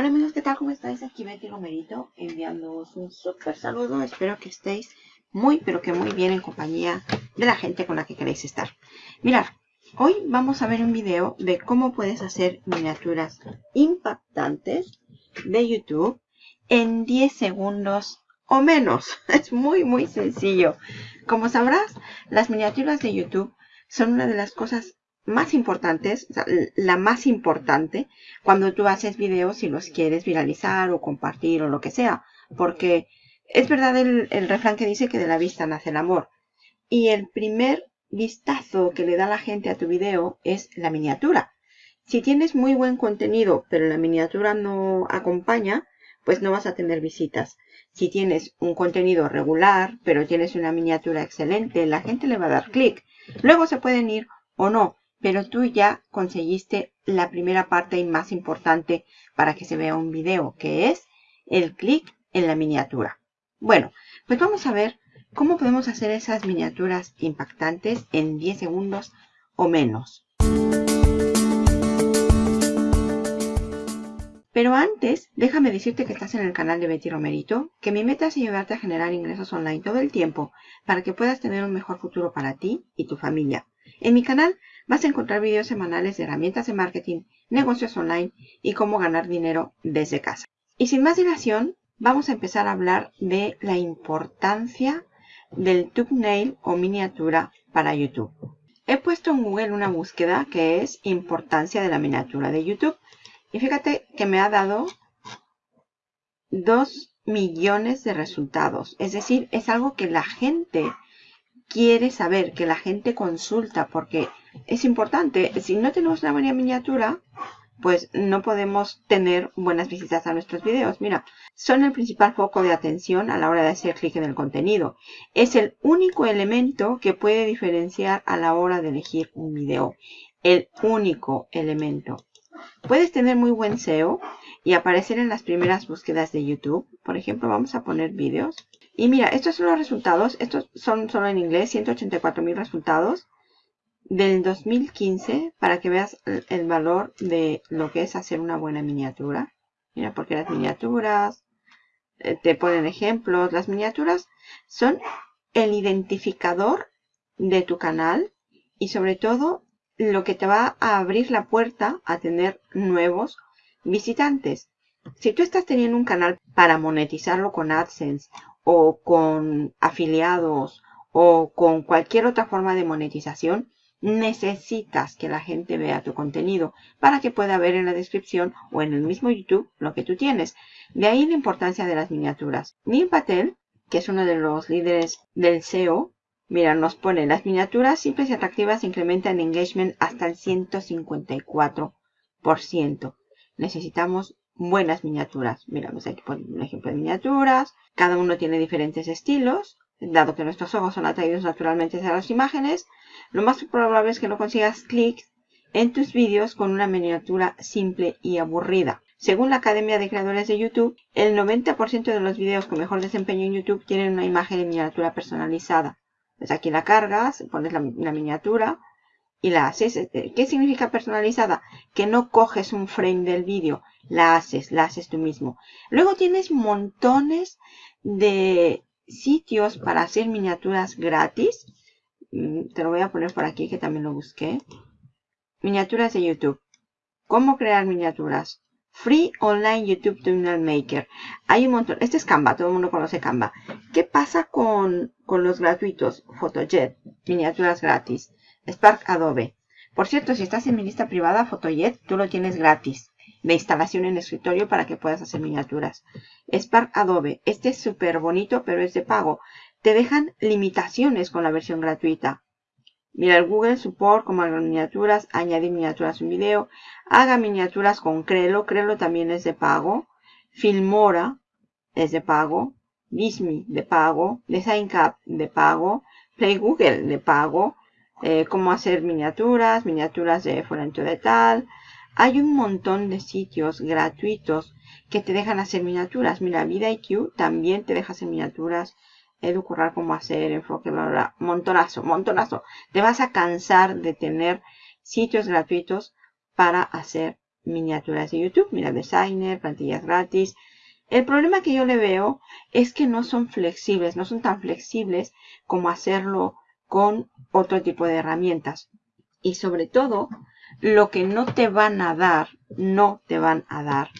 Hola amigos, ¿qué tal? ¿Cómo estáis? Aquí Betty Romerito enviándoos un súper saludo. Espero que estéis muy, pero que muy bien en compañía de la gente con la que queréis estar. Mirad, hoy vamos a ver un video de cómo puedes hacer miniaturas impactantes de YouTube en 10 segundos o menos. Es muy, muy sencillo. Como sabrás, las miniaturas de YouTube son una de las cosas más importantes, la más importante, cuando tú haces videos y los quieres viralizar o compartir o lo que sea. Porque es verdad el refrán que dice que de la vista nace el amor. Y el primer vistazo que le da la gente a tu video es la miniatura. Si tienes muy buen contenido, pero la miniatura no acompaña, pues no vas a tener visitas. Si tienes un contenido regular, pero tienes una miniatura excelente, la gente le va a dar clic. Luego se pueden ir o no, pero tú ya conseguiste la primera parte y más importante para que se vea un video, que es el clic en la miniatura. Bueno, pues vamos a ver cómo podemos hacer esas miniaturas impactantes en 10 segundos o menos. Pero antes, déjame decirte que estás en el canal de Betty Romerito, que mi meta es ayudarte a generar ingresos online todo el tiempo para que puedas tener un mejor futuro para ti y tu familia. En mi canal vas a encontrar videos semanales de herramientas de marketing, negocios online y cómo ganar dinero desde casa. Y sin más dilación, vamos a empezar a hablar de la importancia del thumbnail o miniatura para YouTube. He puesto en Google una búsqueda que es importancia de la miniatura de YouTube. Y fíjate que me ha dado 2 millones de resultados. Es decir, es algo que la gente quiere saber, que la gente consulta, porque es importante. Si no tenemos una buena miniatura, pues no podemos tener buenas visitas a nuestros videos. Mira, son el principal foco de atención a la hora de hacer clic en el contenido. Es el único elemento que puede diferenciar a la hora de elegir un video. El único elemento. Puedes tener muy buen SEO y aparecer en las primeras búsquedas de YouTube. Por ejemplo, vamos a poner vídeos. Y mira, estos son los resultados. Estos son solo en inglés, 184 mil resultados del 2015 para que veas el valor de lo que es hacer una buena miniatura. Mira, porque las miniaturas, eh, te ponen ejemplos. Las miniaturas son el identificador de tu canal y sobre todo lo que te va a abrir la puerta a tener nuevos visitantes. Si tú estás teniendo un canal para monetizarlo con AdSense o con afiliados o con cualquier otra forma de monetización, necesitas que la gente vea tu contenido para que pueda ver en la descripción o en el mismo YouTube lo que tú tienes. De ahí la importancia de las miniaturas. Neil Patel, que es uno de los líderes del SEO, mira, nos pone las miniaturas simples y atractivas incrementan engagement hasta el 154%. Necesitamos buenas miniaturas. Miramos aquí por un ejemplo de miniaturas. Cada uno tiene diferentes estilos. Dado que nuestros ojos son atraídos naturalmente hacia las imágenes, lo más probable es que no consigas clics en tus vídeos con una miniatura simple y aburrida. Según la Academia de Creadores de YouTube, el 90% de los videos con mejor desempeño en YouTube tienen una imagen en miniatura personalizada. Pues aquí la cargas, pones la miniatura, y la haces. Eh, ¿Qué significa personalizada? Que no coges un frame del vídeo, la haces, la haces tú mismo. Luego tienes montones de sitios para hacer miniaturas gratis. Mm, te lo voy a poner por aquí que también lo busqué. Miniaturas de YouTube. ¿Cómo crear miniaturas? Free Online YouTube Thumbnail Maker. Hay un montón. Este es Canva, todo el mundo conoce Canva. ¿Qué pasa con, con los gratuitos? Photojet, miniaturas gratis. Spark Adobe. Por cierto, si estás en mi lista privada, Photojet, tú lo tienes gratis de instalación en escritorio para que puedas hacer miniaturas. Spark Adobe. Este es súper bonito, pero es de pago. Te dejan limitaciones con la versión gratuita. Mira el Google Support, como miniaturas, añadir miniaturas a un video, haga miniaturas con Crelo, Crelo también es de pago, Filmora es de pago, Disney de pago, DesignCap de pago, Play Google de pago, eh, cómo hacer miniaturas, miniaturas de fulanito de tal. Hay un montón de sitios gratuitos que te dejan hacer miniaturas. Mira, VidaIQ también te deja hacer miniaturas. Educurrar cómo hacer, enfoque, montonazo, montonazo. Te vas a cansar de tener sitios gratuitos para hacer miniaturas de YouTube. Mira, Designer, plantillas gratis. El problema que yo le veo es que no son flexibles, no son tan flexibles como hacerlo con otro tipo de herramientas. Y sobre todo, lo que no te van a dar, no te van a dar,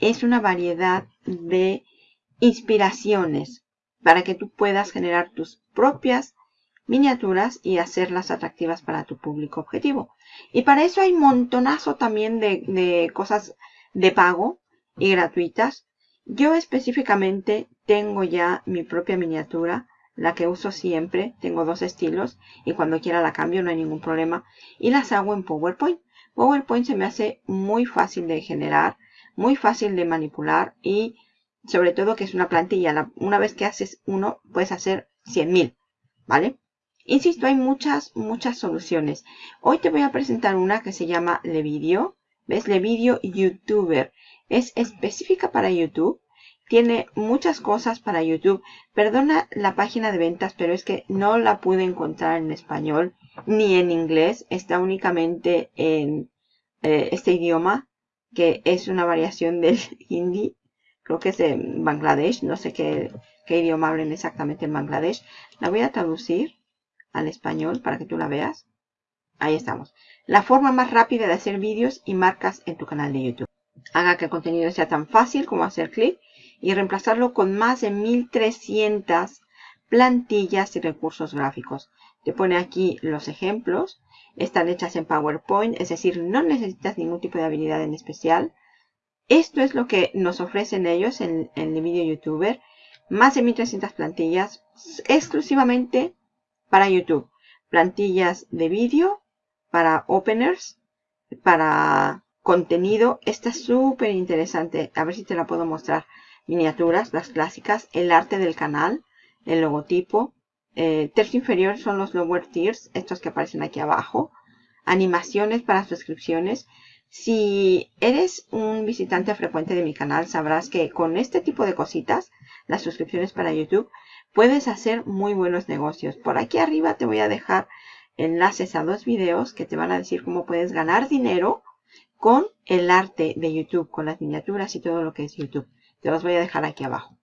es una variedad de inspiraciones para que tú puedas generar tus propias miniaturas y hacerlas atractivas para tu público objetivo. Y para eso hay montonazo también de, cosas de pago y gratuitas. Yo específicamente tengo ya mi propia miniatura, la que uso siempre. Tengo dos estilos y cuando quiera la cambio, no hay ningún problema. Y las hago en PowerPoint. PowerPoint se me hace muy fácil de generar, muy fácil de manipular y sobre todo que es una plantilla. una vez que haces uno, puedes hacer 100.000, ¿vale? Insisto, hay muchas, muchas soluciones. Hoy te voy a presentar una que se llama Levideo. ¿Ves? Levideo YouTuber. Es específica para YouTube. Tiene muchas cosas para YouTube. Perdona la página de ventas, pero es que no la pude encontrar en español ni en inglés. Está únicamente en eh, este idioma, que es una variación del hindi. Creo que es de Bangladesh. No sé qué, qué idioma hablen exactamente en Bangladesh. La voy a traducir al español para que tú la veas. Ahí estamos. La forma más rápida de hacer vídeos y marcas en tu canal de YouTube. Haga que el contenido sea tan fácil como hacer clic y reemplazarlo con más de 1300 plantillas y recursos gráficos. Te pone aquí los ejemplos. Están hechas en PowerPoint, es decir, no necesitas ningún tipo de habilidad en especial. Esto es lo que nos ofrecen ellos en, en el video youtuber. Más de 1300 plantillas exclusivamente para YouTube. Plantillas de vídeo, para openers, para contenido. Esta es súper interesante. A ver si te la puedo mostrar. Miniaturas, las clásicas, el arte del canal, el logotipo. Eh, tercio inferior son los lower tiers, estos que aparecen aquí abajo. Animaciones para suscripciones. Si eres un visitante frecuente de mi canal, sabrás que con este tipo de cositas, las suscripciones para YouTube, puedes hacer muy buenos negocios. Por aquí arriba te voy a dejar enlaces a dos videos que te van a decir cómo puedes ganar dinero con el arte de YouTube, con las miniaturas y todo lo que es YouTube. Te los voy a dejar aquí abajo.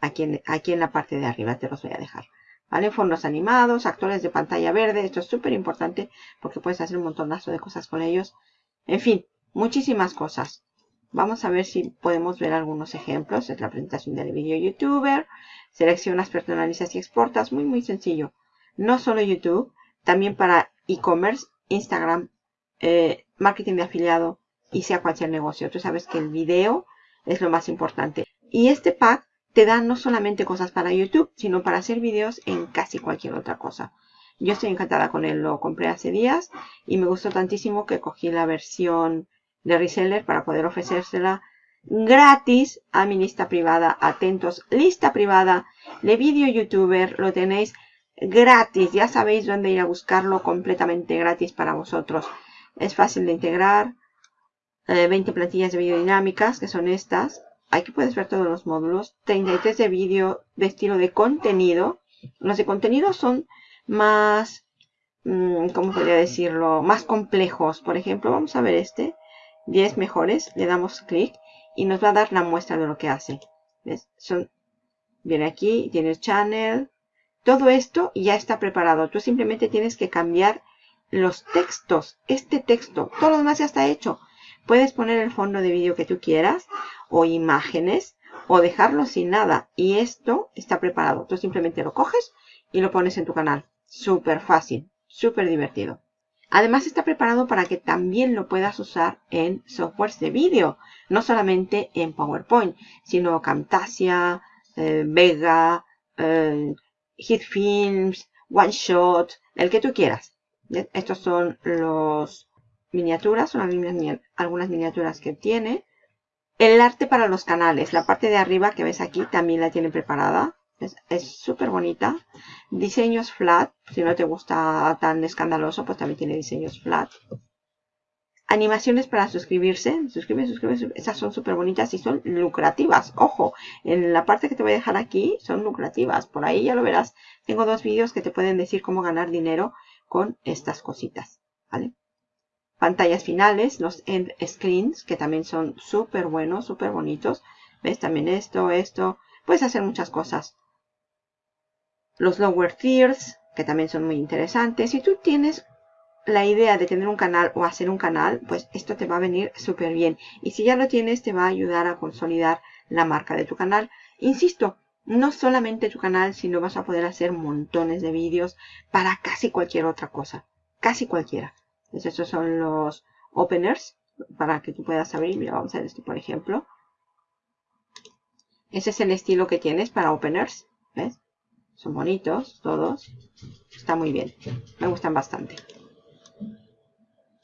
Aquí en, aquí en la parte de arriba te los voy a dejar. ¿Vale? Fondos animados, actores de pantalla verde. Esto es súper importante porque puedes hacer un montonazo de cosas con ellos. En fin, muchísimas cosas. Vamos a ver si podemos ver algunos ejemplos. Es la presentación del video youtuber. Seleccionas, personalizas y exportas. Muy, muy sencillo. No solo YouTube, también para e-commerce, Instagram, eh, marketing de afiliado y sea cual sea el negocio. Tú sabes que el video es lo más importante. Y este pack te da no solamente cosas para YouTube, sino para hacer videos en casi cualquier otra cosa. Yo estoy encantada con él, lo compré hace días y me gustó tantísimo que cogí la versión de reseller para poder ofrecérsela gratis a mi lista privada. Atentos, lista privada de video youtuber, lo tenéis gratis. Ya sabéis dónde ir a buscarlo completamente gratis para vosotros. Es fácil de integrar. 20 eh, plantillas de dinámicas que son estas. Aquí puedes ver todos los módulos. 33 de vídeo de estilo de contenido. Los de contenido son más, mm, ¿cómo podría decirlo? Más complejos. Por ejemplo, vamos a ver este. 10 mejores, le damos clic y nos va a dar la muestra de lo que hace. ¿Ves? Son, viene aquí, tienes channel, todo esto ya está preparado. Tú simplemente tienes que cambiar los textos, este texto, todo lo demás ya está hecho. Puedes poner el fondo de vídeo que tú quieras o imágenes o dejarlo sin nada y esto está preparado. Tú simplemente lo coges y lo pones en tu canal. Súper fácil, súper divertido. Además está preparado para que también lo puedas usar en softwares de vídeo, no solamente en PowerPoint, sino Camtasia, eh, Vega, eh, HitFilms, OneShot, el que tú quieras. Estos son los miniaturas, son algunas miniaturas que tiene. El arte para los canales, la parte de arriba que ves aquí también la tiene preparada. Es súper bonita. Diseños flat. Si no te gusta tan escandaloso, pues también tiene diseños flat. Animaciones para suscribirse. Suscribe, suscribe. Esas son súper bonitas y son lucrativas. Ojo, en la parte que te voy a dejar aquí son lucrativas. Por ahí ya lo verás. Tengo dos vídeos que te pueden decir cómo ganar dinero con estas cositas. ¿Vale? Pantallas finales, los end screens, que también son súper buenos, súper bonitos. ¿Ves? También esto, esto. Puedes hacer muchas cosas. Los lower tiers, que también son muy interesantes. Si tú tienes la idea de tener un canal o hacer un canal, pues esto te va a venir súper bien. Y si ya lo tienes, te va a ayudar a consolidar la marca de tu canal. Insisto, no solamente tu canal, sino vas a poder hacer montones de vídeos para casi cualquier otra cosa. Casi cualquiera. Entonces, estos son los openers para que tú puedas abrir. Mira, vamos a ver este, por ejemplo. Ese es el estilo que tienes para openers. ¿Ves? Son bonitos todos. Está muy bien. Me gustan bastante.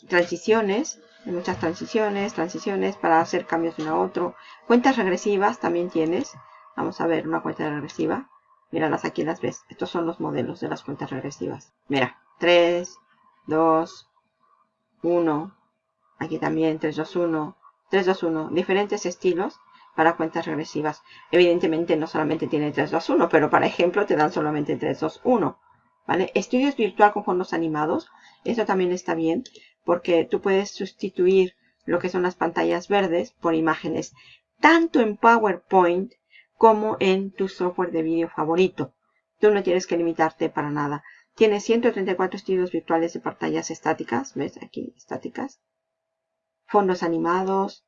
Transiciones. Hay muchas transiciones, transiciones para hacer cambios de uno a otro. Cuentas regresivas también tienes. Vamos a ver una cuenta regresiva. Míralas aquí, las ves. Estos son los modelos de las cuentas regresivas. Mira, 3, 2, 1. Aquí también 3, 2, 1. 3, 2, 1. Diferentes estilos para cuentas regresivas. Evidentemente no solamente tiene 3, 2, 1, pero para ejemplo te dan solamente 3, 2, 1. ¿Vale? Estudios virtual con fondos animados. Esto también está bien porque tú puedes sustituir lo que son las pantallas verdes por imágenes tanto en PowerPoint como en tu software de vídeo favorito. Tú no tienes que limitarte para nada. Tienes 134 estilos virtuales de pantallas estáticas. ¿Ves? Aquí, estáticas. Fondos animados.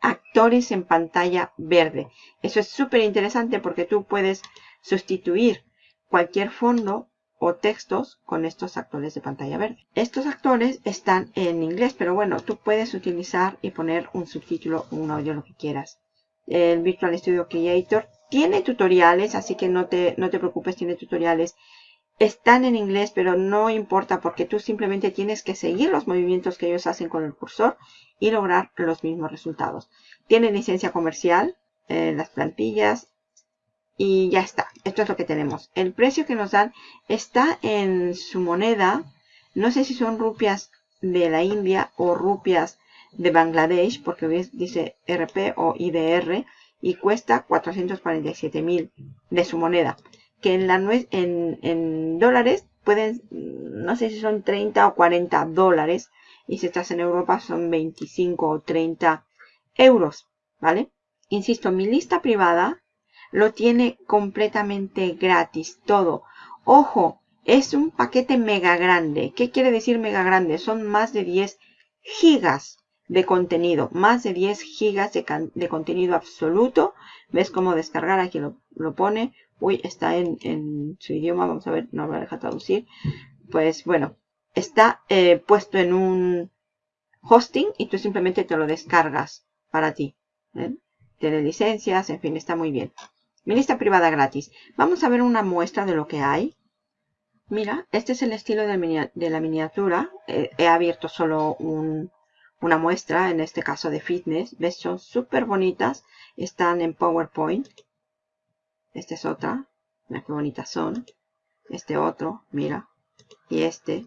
Actores en pantalla verde. Eso es súper interesante porque tú puedes sustituir cualquier fondo o textos con estos actores de pantalla verde. Estos actores están en inglés, pero bueno, tú puedes utilizar y poner un subtítulo un audio, lo que quieras el Virtual Studio Creator. Tiene tutoriales, así que no te, no te preocupes, tiene tutoriales. Están en inglés, pero no importa porque tú simplemente tienes que seguir los movimientos que ellos hacen con el cursor y lograr los mismos resultados. Tiene licencia comercial, eh, las plantillas y ya está. Esto es lo que tenemos. El precio que nos dan está en su moneda. No sé si son rupias de la India o rupias de Bangladesh, porque dice RP o IDR, y cuesta 447 mil de su moneda. Que en, la, en, en dólares pueden, no sé si son 30 o 40 dólares, y si estás en Europa son 25 o 30 euros, ¿vale? Insisto, mi lista privada lo tiene completamente gratis, todo. Ojo, es un paquete mega grande. ¿Qué quiere decir mega grande? Son más de 10 gigas de contenido, más de 10 gigas de, contenido absoluto. ¿Ves cómo descargar? Aquí lo, pone. Uy, está en, su idioma. Vamos a ver, no me deja traducir. Pues bueno, está eh, puesto en un hosting y tú simplemente te lo descargas para ti. ¿eh? Tiene licencias, en fin, está muy bien. Mi lista privada gratis. Vamos a ver una muestra de lo que hay. Mira, este es el estilo de, la miniatura. Eh, he abierto solo un, una muestra, en este caso de fitness. ¿Ves? Son súper bonitas. Están en PowerPoint. Esta es otra. Mira qué bonitas son. Este otro, mira. Y este.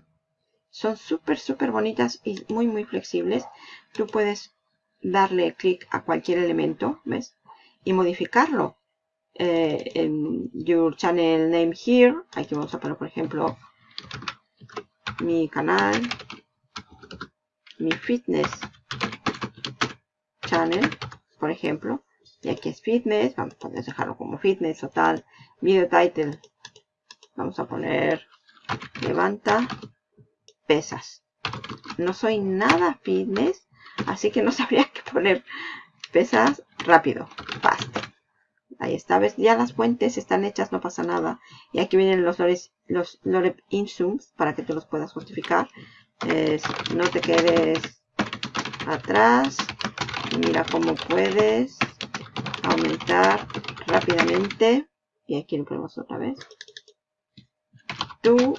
Son súper, súper bonitas y muy, muy flexibles. Tú puedes darle clic a cualquier elemento, ¿ves? Y modificarlo. Eh, en Your Channel Name Here. Aquí vamos a poner, por ejemplo, mi canal mi fitness channel, por ejemplo. Y aquí es fitness, vamos a dejarlo como fitness o tal. Video title, vamos a poner levanta pesas. No soy nada fitness, así que no sabría qué poner pesas rápido, fast. Ahí está, ves, ya las fuentes están hechas, no pasa nada. Y aquí vienen los los lorem insums para que tú los puedas justificar no te quedes atrás. Mira cómo puedes aumentar rápidamente. Y aquí lo ponemos otra vez. Tu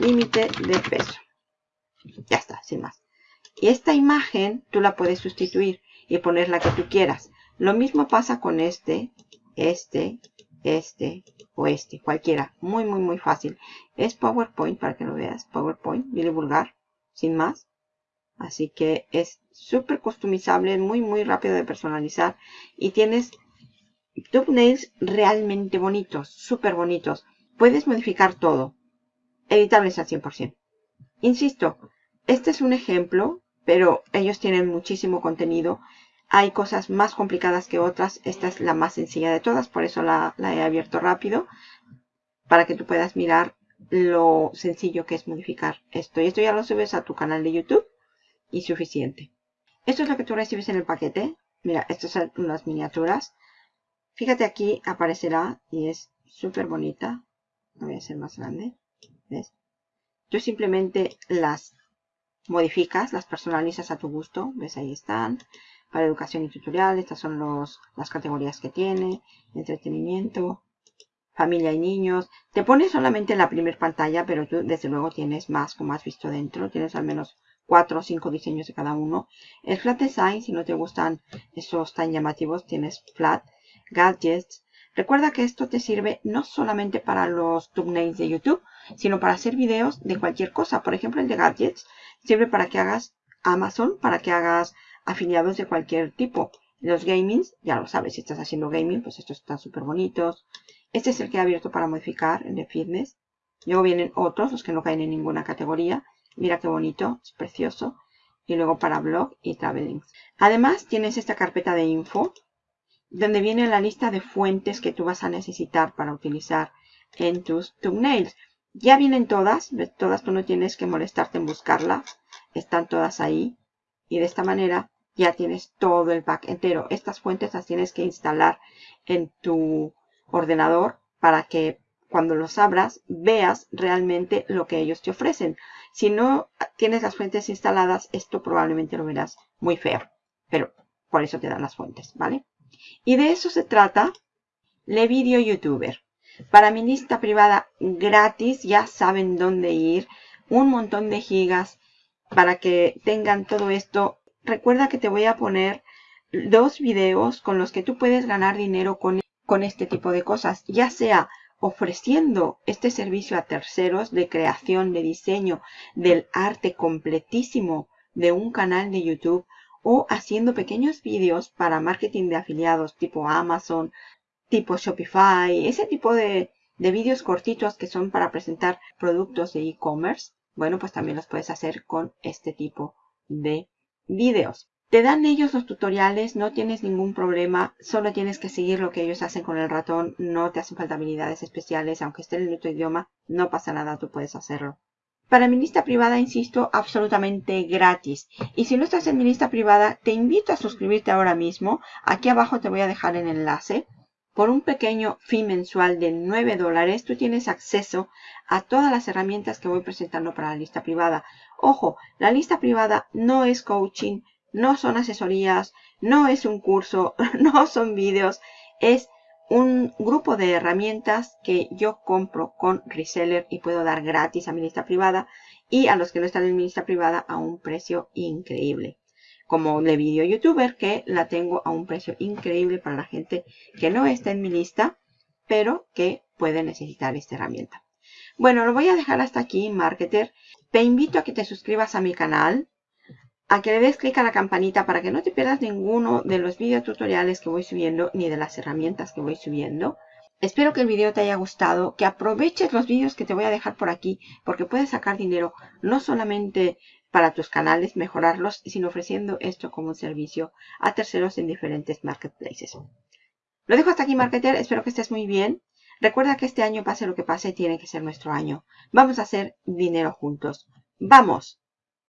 límite de peso. Ya está, sin más. Y esta imagen tú la puedes sustituir y poner la que tú quieras. Lo mismo pasa con este, este, este o este, cualquiera. Muy, muy, muy fácil. Es PowerPoint para que lo veas. PowerPoint, viene vulgar, sin más. Así que es súper customizable, muy, muy rápido de personalizar. Y tienes thumbnails realmente bonitos, súper bonitos. Puedes modificar todo. Editables al 100%. Insisto, Este es un ejemplo, pero ellos tienen muchísimo contenido. Hay cosas más complicadas que otras. Esta es la más sencilla de todas, por eso la, la he abierto rápido. Para que tú puedas mirar lo sencillo que es modificar esto. Y esto ya lo subes a tu canal de YouTube y suficiente. Esto es lo que tú recibes en el paquete. Mira, estas son unas miniaturas. Fíjate aquí aparecerá y es súper bonita. Voy a hacer más grande. ¿Ves? Tú simplemente las modificas, las personalizas a tu gusto. ¿Ves? Ahí están. Para educación y tutorial. Estas son los, las categorías que tiene. Entretenimiento. Familia y niños. Te pones solamente en la primera pantalla, pero tú desde luego tienes más, como has visto dentro. Tienes al menos cuatro o cinco diseños de cada uno. El flat design, si no te gustan esos tan llamativos, tienes flat. Gadgets. Recuerda que esto te sirve no solamente para los thumbnails de YouTube, sino para hacer videos de cualquier cosa. Por ejemplo, el de gadgets sirve para que hagas Amazon, para que hagas afiliados de cualquier tipo. Los gamings, ya lo sabes, si estás haciendo gaming, pues estos están súper bonitos. Este es el que he abierto para modificar, el de fitness. Luego vienen otros, los que no caen en ninguna categoría. Mira qué bonito, es precioso. Y luego para blog y traveling. Además tienes esta carpeta de info, donde viene la lista de fuentes que tú vas a necesitar para utilizar en tus thumbnails. Ya vienen todas, todas tú no tienes que molestarte en buscarlas, están todas ahí. Y de esta manera ya tienes todo el pack entero. Estas fuentes las tienes que instalar en tu ordenador para que cuando los abras veas realmente lo que ellos te ofrecen. Si no tienes las fuentes instaladas, esto probablemente lo verás muy feo. Pero por eso te dan las fuentes, ¿vale? Y de eso se trata Le Video Youtuber. Para mi lista privada gratis, ya saben dónde ir. Un montón de gigas para que tengan todo esto. Recuerda que te voy a poner dos videos con los que tú puedes ganar dinero con, con este tipo de cosas. Ya sea ofreciendo este servicio a terceros de creación, de diseño, del arte completísimo de un canal de YouTube o haciendo pequeños vídeos para marketing de afiliados tipo Amazon, tipo Shopify, ese tipo de, de vídeos cortitos que son para presentar productos de e-commerce. Bueno, pues también los puedes hacer con este tipo de vídeos. Te dan ellos los tutoriales, no tienes ningún problema, solo tienes que seguir lo que ellos hacen con el ratón, no te hacen falta habilidades especiales, aunque esté en otro idioma, no pasa nada, tú puedes hacerlo. Para mi lista privada, insisto, absolutamente gratis. Y si no estás en mi lista privada, te invito a suscribirte ahora mismo. Aquí abajo te voy a dejar el enlace. Por un pequeño fee mensual de 9 dólares, tú tienes acceso a todas las herramientas que voy presentando para la lista privada. Ojo, la lista privada no es coaching, no son asesorías, no es un curso, no son vídeos, es un grupo de herramientas que yo compro con reseller y puedo dar gratis a mi lista privada y a los que no están en mi lista privada a un precio increíble. Como de video youtuber que la tengo a un precio increíble para la gente que no está en mi lista, pero que puede necesitar esta herramienta. Bueno, lo voy a dejar hasta aquí, marketer. Te invito a que te suscribas a mi canal a que le des clic a la campanita para que no te pierdas ninguno de los tutoriales que voy subiendo ni de las herramientas que voy subiendo. Espero que el video te haya gustado, que aproveches los vídeos que te voy a dejar por aquí porque puedes sacar dinero no solamente para tus canales, mejorarlos, sino ofreciendo esto como un servicio a terceros en diferentes marketplaces. Lo dejo hasta aquí, marketer. Espero que estés muy bien. Recuerda que este año, pase lo que pase, tiene que ser nuestro año. Vamos a hacer dinero juntos. ¡Vamos!